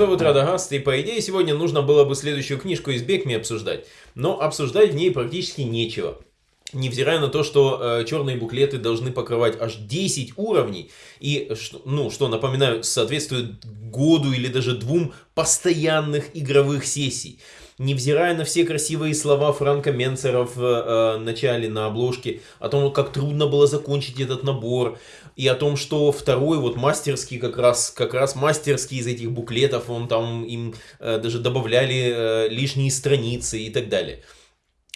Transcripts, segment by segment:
Зовут Радагаст, и по идее сегодня нужно было бы следующую книжку из Бекми обсуждать. Но обсуждать в ней практически нечего. Невзирая на то, что э, черные буклеты должны покрывать аж 10 уровней, и, ну, что, напоминаю, соответствует году или даже двум постоянных игровых сессий. Невзирая на все красивые слова Франка Менцера в э, начале на обложке, о том, как трудно было закончить этот набор, и о том, что второй вот мастерский как раз, как раз мастерский из этих буклетов, он там им э, даже добавляли э, лишние страницы и так далее.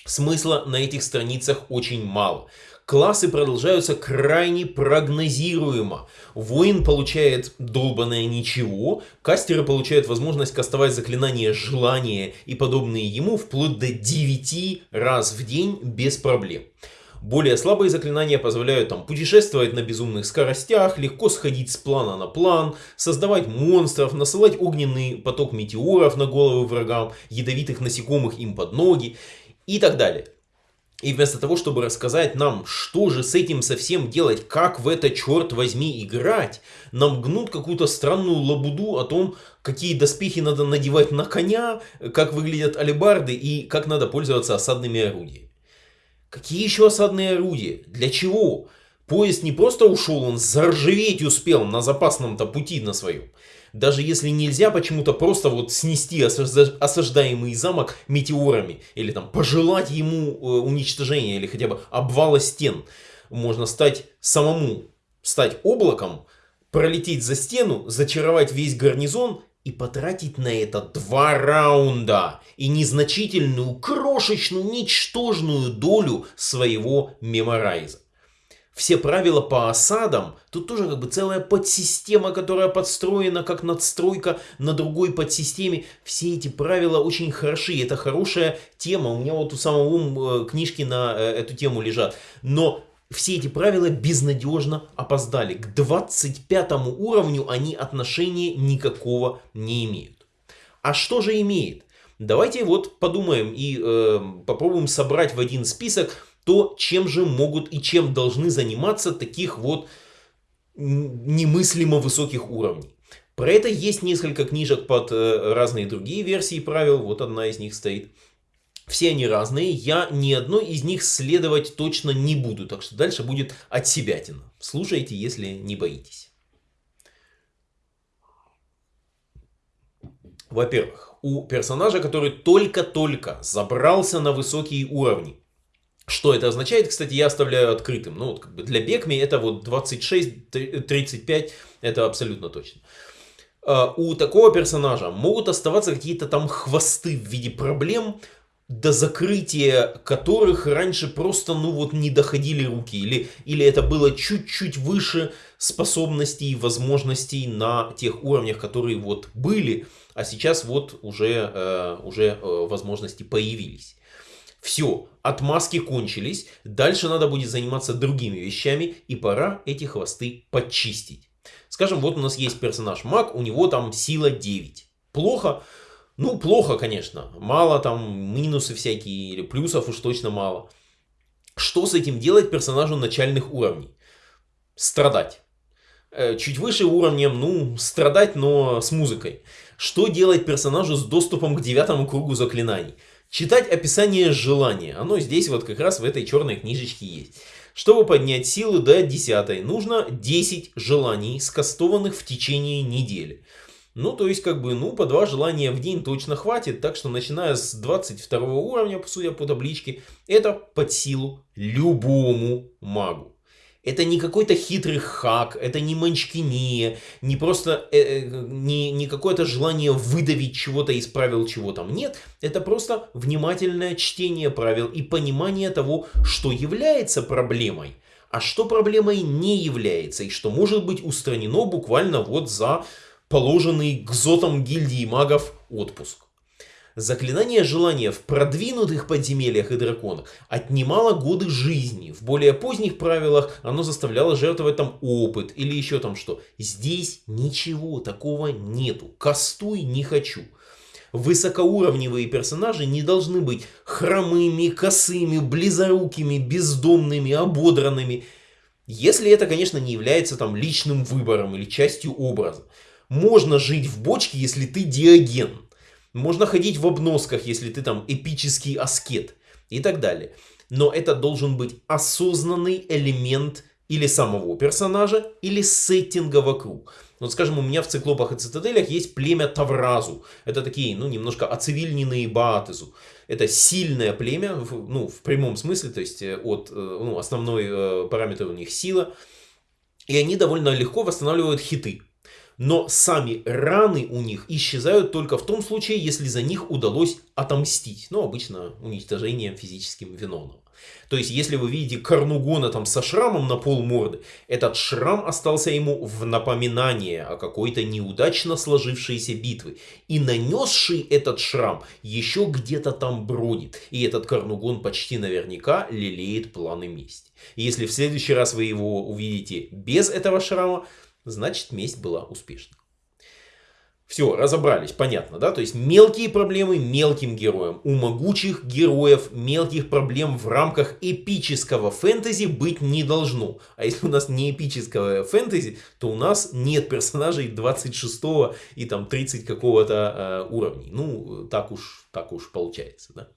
Смысла на этих страницах очень мало. Классы продолжаются крайне прогнозируемо. Воин получает долбанное ничего, кастеры получают возможность кастовать заклинания желания и подобные ему вплоть до 9 раз в день без проблем. Более слабые заклинания позволяют там путешествовать на безумных скоростях, легко сходить с плана на план, создавать монстров, насылать огненный поток метеоров на головы врагам, ядовитых насекомых им под ноги и так далее. И вместо того, чтобы рассказать нам, что же с этим совсем делать, как в это, черт возьми, играть, нам гнут какую-то странную лабуду о том, какие доспехи надо надевать на коня, как выглядят алебарды и как надо пользоваться осадными орудиями. Какие еще осадные орудия? Для чего? Поезд не просто ушел, он заржаветь успел на запасном-то пути на своем даже если нельзя почему-то просто вот снести осаждаемый замок метеорами, или там пожелать ему э, уничтожения, или хотя бы обвала стен, можно стать самому, стать облаком, пролететь за стену, зачаровать весь гарнизон и потратить на это два раунда и незначительную, крошечную, ничтожную долю своего меморайза все правила по осадам, тут тоже как бы целая подсистема, которая подстроена как надстройка на другой подсистеме. Все эти правила очень хороши, это хорошая тема, у меня вот у самого э, книжки на э, эту тему лежат. Но все эти правила безнадежно опоздали. К 25 уровню они отношения никакого не имеют. А что же имеет? Давайте вот подумаем и э, попробуем собрать в один список то, чем же могут и чем должны заниматься таких вот немыслимо высоких уровней. Про это есть несколько книжек под э, разные другие версии правил, вот одна из них стоит. Все они разные, я ни одной из них следовать точно не буду, так что дальше будет от себятина. Слушайте, если не боитесь. Во-первых, у персонажа, который только-только забрался на высокие уровни, что это означает, кстати, я оставляю открытым. Ну, вот как бы для Бекми это вот 26-35, это абсолютно точно. А, у такого персонажа могут оставаться какие-то там хвосты в виде проблем, до закрытия которых раньше просто, ну вот, не доходили руки. Или, или это было чуть-чуть выше способностей и возможностей на тех уровнях, которые вот были, а сейчас вот уже, э, уже э, возможности появились. Все, отмазки кончились, дальше надо будет заниматься другими вещами, и пора эти хвосты подчистить. Скажем, вот у нас есть персонаж маг, у него там сила 9. Плохо? Ну, плохо, конечно. Мало там, минусы всякие, или плюсов уж точно мало. Что с этим делать персонажу начальных уровней? Страдать. Э, чуть выше уровнем, ну, страдать, но с музыкой. Что делать персонажу с доступом к девятому кругу заклинаний? Читать описание желания. Оно здесь вот как раз в этой черной книжечке есть. Чтобы поднять силу до 10, нужно 10 желаний, скастованных в течение недели. Ну, то есть, как бы, ну, по два желания в день точно хватит. Так что, начиная с 22 уровня, судя по табличке, это под силу любому магу. Это не какой-то хитрый хак, это не манчкиния, не просто э, э, не, не какое-то желание выдавить чего-то из правил, чего там нет. Это просто внимательное чтение правил и понимание того, что является проблемой, а что проблемой не является, и что может быть устранено буквально вот за положенный гзотом гильдии магов отпуск. Заклинание желания в продвинутых подземельях и драконах отнимало годы жизни. В более поздних правилах оно заставляло жертвовать там опыт или еще там что. Здесь ничего такого нету. Кастуй не хочу. Высокоуровневые персонажи не должны быть хромыми, косыми, близорукими, бездомными, ободранными. Если это, конечно, не является там личным выбором или частью образа. Можно жить в бочке, если ты диоген. Можно ходить в обносках, если ты там эпический аскет и так далее. Но это должен быть осознанный элемент или самого персонажа, или сеттинга вокруг. Вот скажем, у меня в циклопах и цитаделях есть племя Тавразу. Это такие, ну, немножко оцивильненные Баатезу. Это сильное племя, ну, в прямом смысле, то есть э, от, э, ну, основной э, параметр у них сила. И они довольно легко восстанавливают хиты. Но сами раны у них исчезают только в том случае, если за них удалось отомстить. Ну, обычно уничтожением физическим виновного. То есть, если вы видите Карнугона там со шрамом на пол морды, этот шрам остался ему в напоминание о какой-то неудачно сложившейся битве. И нанесший этот шрам еще где-то там бродит. И этот Карнугон почти наверняка лелеет планы мести. И если в следующий раз вы его увидите без этого шрама, значит месть была успешна. Все, разобрались, понятно, да? То есть мелкие проблемы мелким героям. У могучих героев мелких проблем в рамках эпического фэнтези быть не должно. А если у нас не эпическое фэнтези, то у нас нет персонажей 26 и там 30 какого-то э, уровней. Ну, так уж, так уж получается, да?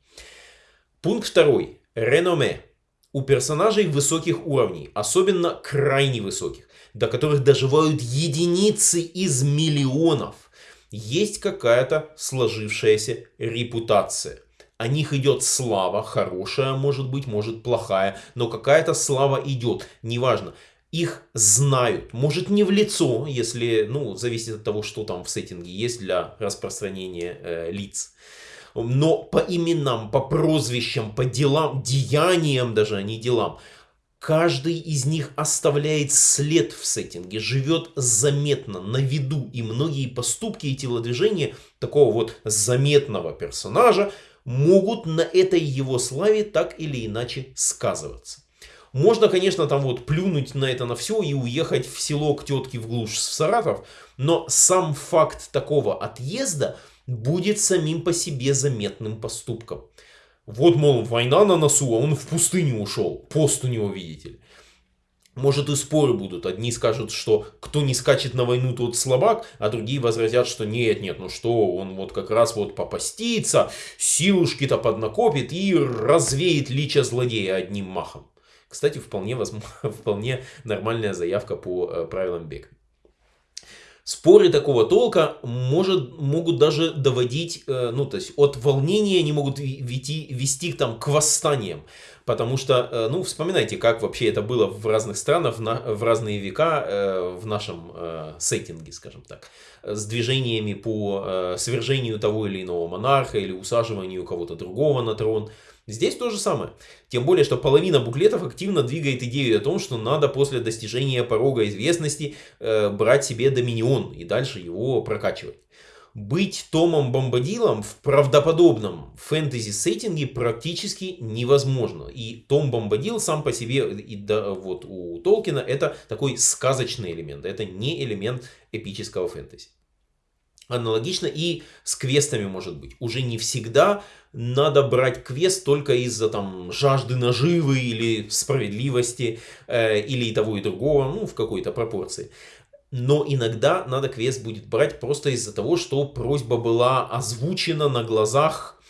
Пункт второй. Реноме. У персонажей высоких уровней, особенно крайне высоких, до которых доживают единицы из миллионов есть какая-то сложившаяся репутация. О них идет слава, хорошая может быть, может плохая, но какая-то слава идет, неважно. Их знают, может не в лицо, если, ну, зависит от того, что там в сеттинге есть для распространения э, лиц. Но по именам, по прозвищам, по делам, деяниям даже, а не делам – Каждый из них оставляет след в сеттинге, живет заметно, на виду. И многие поступки и телодвижения такого вот заметного персонажа могут на этой его славе так или иначе сказываться. Можно, конечно, там вот плюнуть на это на все и уехать в село к тетке в глушь в Саратов, но сам факт такого отъезда будет самим по себе заметным поступком. Вот, мол, война на носу, а он в пустыню ушел. Пост у него, видите ли. Может и споры будут. Одни скажут, что кто не скачет на войну, тот слабак, а другие возразят, что нет, нет, ну что, он вот как раз вот попастится, силушки-то поднакопит и развеет лича злодея одним махом. Кстати, вполне, возможно, вполне нормальная заявка по э, правилам бега. Споры такого толка может, могут даже доводить, э, ну, то есть от волнения они могут вести, вести там, к восстаниям. Потому что, э, ну, вспоминайте, как вообще это было в разных странах, в, на, в разные века, э, в нашем сеттинге, скажем так. С движениями по свержению того или иного монарха или усаживанию кого-то другого на трон. Здесь то же самое. Тем более, что половина буклетов активно двигает идею о том, что надо после достижения порога известности э, брать себе доминион и дальше его прокачивать. Быть Томом Бомбадилом в правдоподобном фэнтези-сеттинге практически невозможно. И Том Бомбадил сам по себе, и да, вот у Толкина, это такой сказочный элемент. Это не элемент эпического фэнтези. Аналогично и с квестами может быть. Уже не всегда надо брать квест только из-за там жажды наживы или справедливости, э, или и того и другого, ну в какой-то пропорции. Но иногда надо квест будет брать просто из-за того, что просьба была озвучена на глазах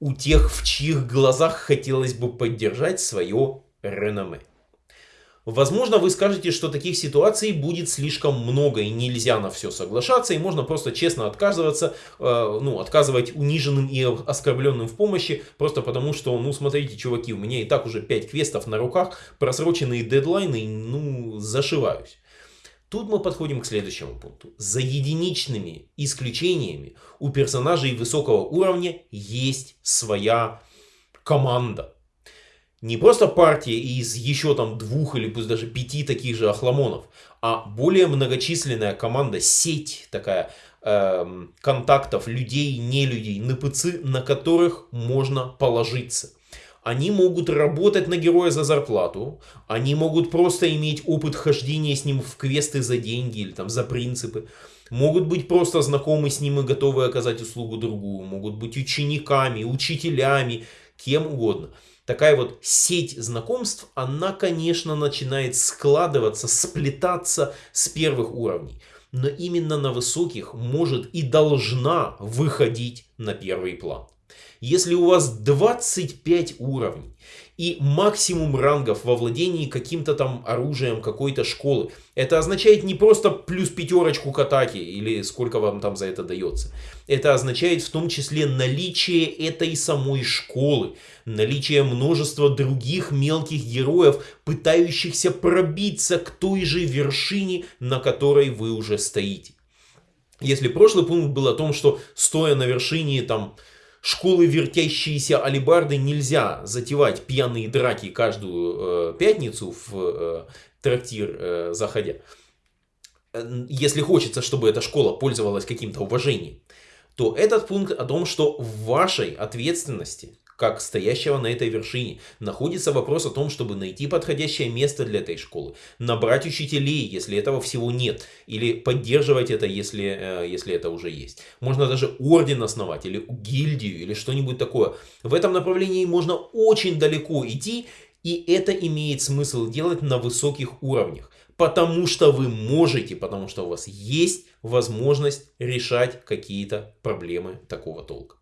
у тех, в чьих глазах хотелось бы поддержать свое реноме. Возможно, вы скажете, что таких ситуаций будет слишком много и нельзя на все соглашаться, и можно просто честно отказываться, э, ну, отказывать униженным и оскорбленным в помощи, просто потому что, ну, смотрите, чуваки, у меня и так уже 5 квестов на руках, просроченные дедлайны, ну, зашиваюсь. Тут мы подходим к следующему пункту. За единичными исключениями у персонажей высокого уровня есть своя команда не просто партия из еще там двух или пусть даже пяти таких же охламонов, а более многочисленная команда, сеть такая э, контактов людей, не людей, НПЦ, на которых можно положиться. Они могут работать на героя за зарплату, они могут просто иметь опыт хождения с ним в квесты за деньги или там за принципы, могут быть просто знакомы с ним и готовы оказать услугу другую, могут быть учениками, учителями, кем угодно такая вот сеть знакомств, она, конечно, начинает складываться, сплетаться с первых уровней. но именно на высоких может и должна выходить на первый план. Если у вас 25 уровней и максимум рангов во владении каким-то там оружием какой-то школы, это означает не просто плюс пятерочку к атаке или сколько вам там за это дается. Это означает в том числе наличие этой самой школы, наличие множества других мелких героев, пытающихся пробиться к той же вершине, на которой вы уже стоите. Если прошлый пункт был о том, что стоя на вершине там школы вертящиеся алибарды нельзя затевать пьяные драки каждую э, пятницу в э, трактир э, заходя. Если хочется, чтобы эта школа пользовалась каким-то уважением, то этот пункт о том, что в вашей ответственности как стоящего на этой вершине, находится вопрос о том, чтобы найти подходящее место для этой школы, набрать учителей, если этого всего нет, или поддерживать это, если, э, если это уже есть. Можно даже орден основать, или гильдию, или что-нибудь такое. В этом направлении можно очень далеко идти, и это имеет смысл делать на высоких уровнях. Потому что вы можете, потому что у вас есть возможность решать какие-то проблемы такого толка.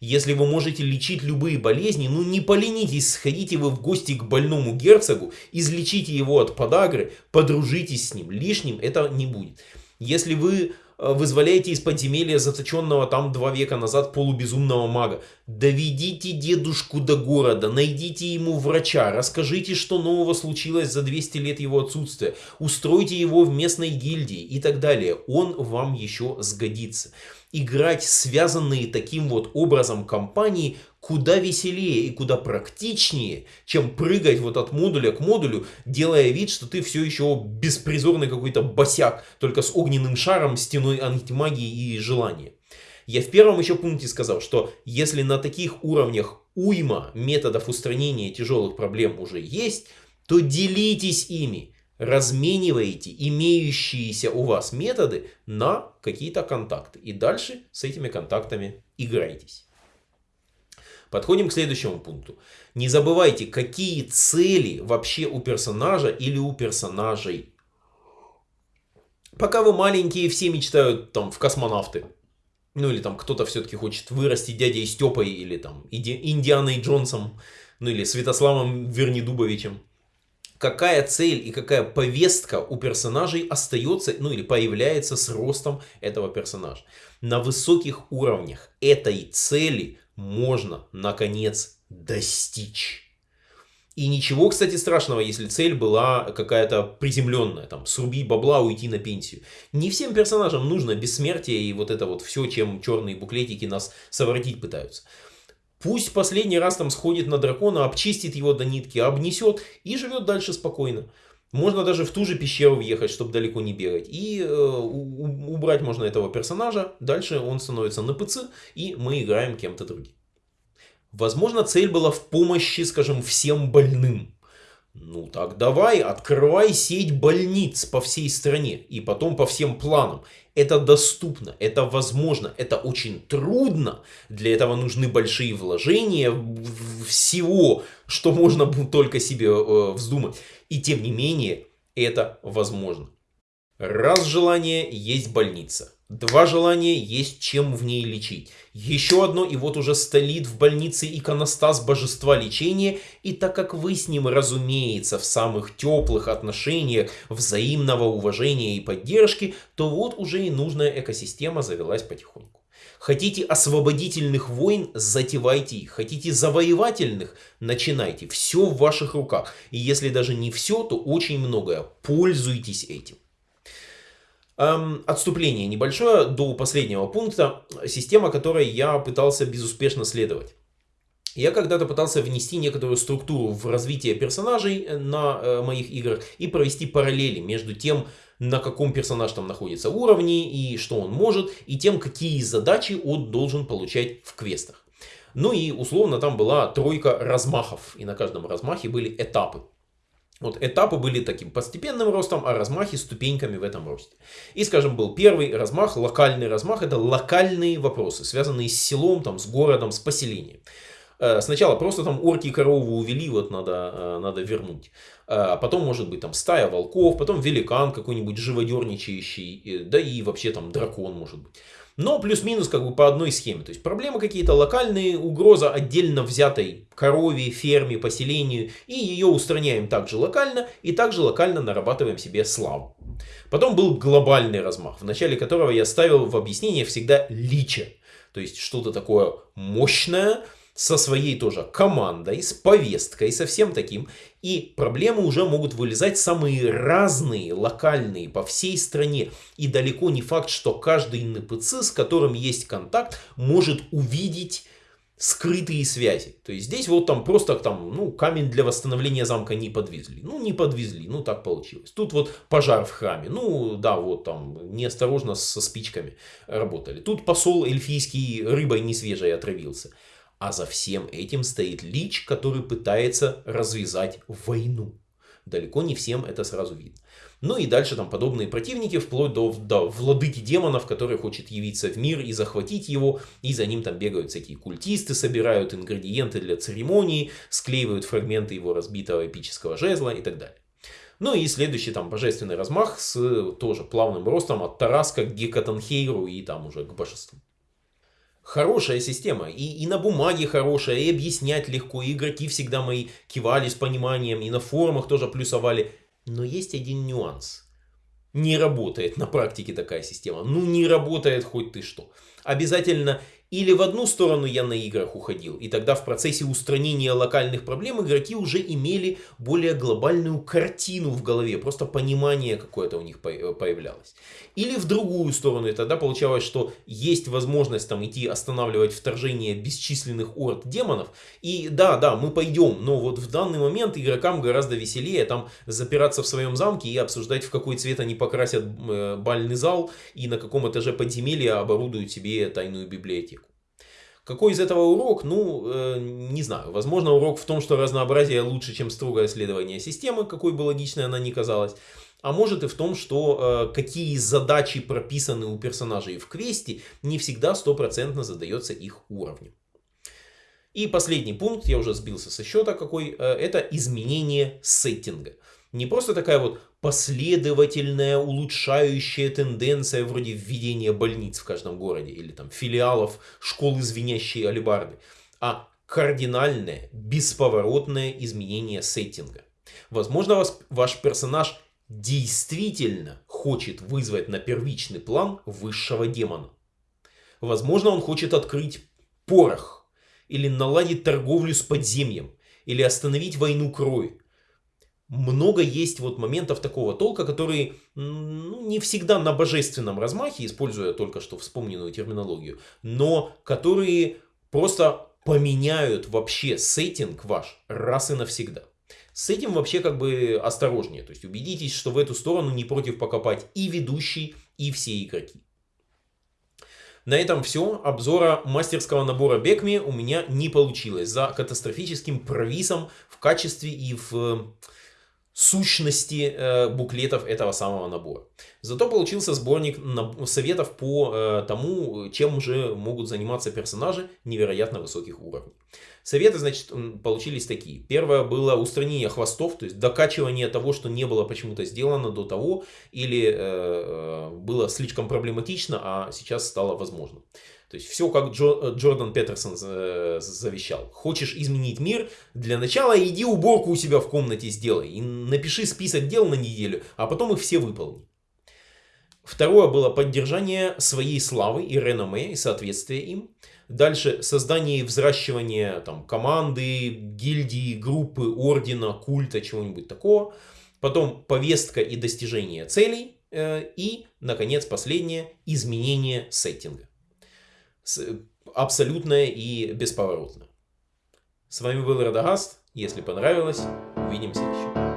Если вы можете лечить любые болезни, ну не поленитесь, сходите вы в гости к больному герцогу, излечите его от подагры, подружитесь с ним. Лишним это не будет. Если вы э, вызволяете из подземелья заточенного там два века назад полубезумного мага. Доведите дедушку до города, найдите ему врача, расскажите, что нового случилось за 200 лет его отсутствия, устройте его в местной гильдии и так далее. Он вам еще сгодится играть связанные таким вот образом компании куда веселее и куда практичнее, чем прыгать вот от модуля к модулю, делая вид, что ты все еще беспризорный какой-то босяк, только с огненным шаром, стеной антимагии и желания. Я в первом еще пункте сказал, что если на таких уровнях уйма методов устранения тяжелых проблем уже есть, то делитесь ими размениваете имеющиеся у вас методы на какие-то контакты. И дальше с этими контактами играйтесь. Подходим к следующему пункту. Не забывайте, какие цели вообще у персонажа или у персонажей. Пока вы маленькие, все мечтают там в космонавты. Ну или там кто-то все-таки хочет вырасти дядей Степой или там Индианой Джонсом. Ну или Святославом Вернидубовичем какая цель и какая повестка у персонажей остается, ну или появляется с ростом этого персонажа. На высоких уровнях этой цели можно, наконец, достичь. И ничего, кстати, страшного, если цель была какая-то приземленная, там, срубить бабла, уйти на пенсию. Не всем персонажам нужно бессмертие и вот это вот все, чем черные буклетики нас совратить пытаются. Пусть последний раз там сходит на дракона, обчистит его до нитки, обнесет и живет дальше спокойно. Можно даже в ту же пещеру въехать, чтобы далеко не бегать. И э, убрать можно этого персонажа. Дальше он становится на ПЦ, и мы играем кем-то другим. Возможно, цель была в помощи, скажем, всем больным. Ну так давай, открывай сеть больниц по всей стране и потом по всем планам. Это доступно, это возможно, это очень трудно. Для этого нужны большие вложения всего, что можно только себе э, вздумать. И тем не менее, это возможно. Раз желание, есть больница. Два желания есть чем в ней лечить. Еще одно, и вот уже столит в больнице иконостас божества лечения, и так как вы с ним, разумеется, в самых теплых отношениях, взаимного уважения и поддержки, то вот уже и нужная экосистема завелась потихоньку. Хотите освободительных войн, затевайте их. Хотите завоевательных, начинайте. Все в ваших руках. И если даже не все, то очень многое. Пользуйтесь этим. Эм, отступление небольшое до последнего пункта. Система, которой я пытался безуспешно следовать. Я когда-то пытался внести некоторую структуру в развитие персонажей э, на э, моих играх и провести параллели между тем, на каком персонаж там находится уровне и что он может, и тем, какие задачи он должен получать в квестах. Ну и условно там была тройка размахов, и на каждом размахе были этапы. Вот этапы были таким постепенным ростом, а размахи ступеньками в этом росте. И, скажем, был первый размах, локальный размах, это локальные вопросы, связанные с селом, там, с городом, с поселением. Э, сначала просто там орки корову увели, вот надо, э, надо вернуть. А потом может быть там стая волков, потом великан какой-нибудь живодерничающий, да и вообще там дракон может быть. Но плюс-минус как бы по одной схеме. То есть проблемы какие-то локальные, угроза отдельно взятой корове, ферме, поселению. И ее устраняем также локально. И также локально нарабатываем себе славу. Потом был глобальный размах, в начале которого я ставил в объяснение всегда лича. То есть что-то такое мощное, со своей тоже командой, с повесткой, со всем таким. И проблемы уже могут вылезать самые разные, локальные, по всей стране. И далеко не факт, что каждый НПЦ, с которым есть контакт, может увидеть скрытые связи. То есть здесь вот там просто там, ну, камень для восстановления замка не подвезли. Ну, не подвезли, ну, так получилось. Тут вот пожар в храме. Ну, да, вот там неосторожно со спичками работали. Тут посол эльфийский рыбой не свежей отравился. А за всем этим стоит Лич, который пытается развязать войну. Далеко не всем это сразу видно. Ну и дальше там подобные противники, вплоть до, до владыки демонов, который хочет явиться в мир и захватить его. И за ним там бегают всякие культисты, собирают ингредиенты для церемонии, склеивают фрагменты его разбитого эпического жезла и так далее. Ну и следующий там божественный размах с тоже плавным ростом от Тараска к Гекатанхейру и там уже к божеству хорошая система. И, и на бумаге хорошая, и объяснять легко. И игроки всегда мои кивали с пониманием, и на форумах тоже плюсовали. Но есть один нюанс. Не работает на практике такая система. Ну не работает хоть ты что. Обязательно или в одну сторону я на играх уходил, и тогда в процессе устранения локальных проблем игроки уже имели более глобальную картину в голове, просто понимание какое-то у них э, появлялось. Или в другую сторону, и тогда получалось, что есть возможность там идти останавливать вторжение бесчисленных орд демонов, и да, да, мы пойдем, но вот в данный момент игрокам гораздо веселее там запираться в своем замке и обсуждать, в какой цвет они покрасят э, бальный зал, и на каком этаже подземелья оборудуют себе тайную библиотеку. Какой из этого урок? Ну, э, не знаю. Возможно, урок в том, что разнообразие лучше, чем строгое следование системы, какой бы логичной она ни казалась. А может и в том, что э, какие задачи прописаны у персонажей в квесте, не всегда стопроцентно задается их уровнем. И последний пункт, я уже сбился со счета какой, э, это изменение сеттинга. Не просто такая вот последовательная улучшающая тенденция вроде введения больниц в каждом городе или там филиалов школы звенящей алибарды, а кардинальное, бесповоротное изменение сеттинга. Возможно, вас, ваш персонаж действительно хочет вызвать на первичный план высшего демона. Возможно, он хочет открыть порох, или наладить торговлю с подземьем, или остановить войну крови много есть вот моментов такого толка, которые ну, не всегда на божественном размахе, используя только что вспомненную терминологию, но которые просто поменяют вообще сеттинг ваш раз и навсегда. С этим вообще как бы осторожнее. То есть убедитесь, что в эту сторону не против покопать и ведущий, и все игроки. На этом все. Обзора мастерского набора Бекми у меня не получилось. За катастрофическим провисом в качестве и в сущности э, буклетов этого самого набора. Зато получился сборник советов по э, тому, чем уже могут заниматься персонажи невероятно высоких уровней. Советы, значит, получились такие. Первое было устранение хвостов, то есть докачивание того, что не было почему-то сделано до того, или э, э было слишком проблематично, а сейчас стало возможным. То есть все как Джо, э, Джордан Петерсон завещал. Хочешь изменить мир? Для начала иди уборку у себя в комнате сделай. И напиши список дел на неделю, а потом их все выполни. Второе было поддержание своей славы и реноме и соответствие им. Дальше создание и взращивание там, команды, гильдии, группы, ордена, культа, чего-нибудь такого. Потом повестка и достижение целей. Э, и, наконец, последнее, изменение сеттинга абсолютное и бесповоротное. С вами был Радагаст. Если понравилось, увидимся еще.